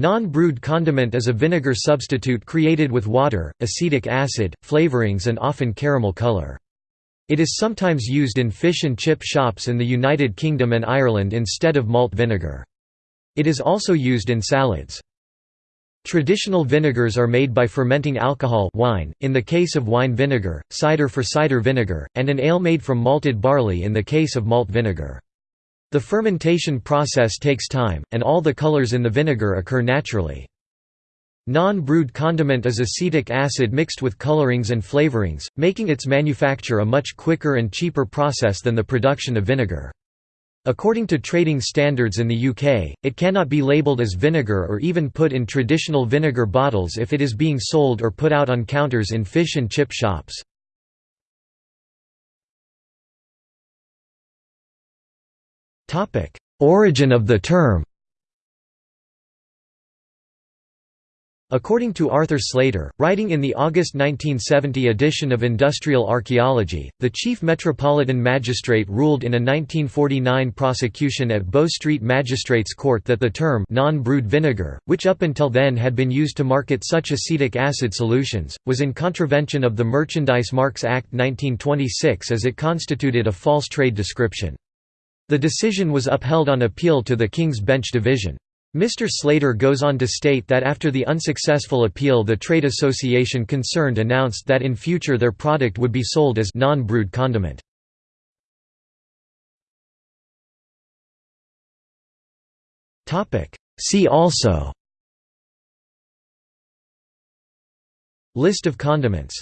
Non-brewed condiment is a vinegar substitute created with water, acetic acid, flavorings and often caramel color. It is sometimes used in fish and chip shops in the United Kingdom and Ireland instead of malt vinegar. It is also used in salads. Traditional vinegars are made by fermenting alcohol wine, in the case of wine vinegar, cider for cider vinegar, and an ale made from malted barley in the case of malt vinegar. The fermentation process takes time, and all the colors in the vinegar occur naturally. Non-brewed condiment is acetic acid mixed with colorings and flavorings, making its manufacture a much quicker and cheaper process than the production of vinegar. According to trading standards in the UK, it cannot be labelled as vinegar or even put in traditional vinegar bottles if it is being sold or put out on counters in fish and chip shops. Origin of the term According to Arthur Slater, writing in the August 1970 edition of Industrial Archaeology, the chief metropolitan magistrate ruled in a 1949 prosecution at Bow Street Magistrates Court that the term non-brewed vinegar, which up until then had been used to market such acetic acid solutions, was in contravention of the Merchandise Marks Act 1926 as it constituted a false trade description. The decision was upheld on appeal to the King's Bench Division. Mr. Slater goes on to state that after the unsuccessful appeal the trade association concerned announced that in future their product would be sold as non-brewed condiment. See also List of condiments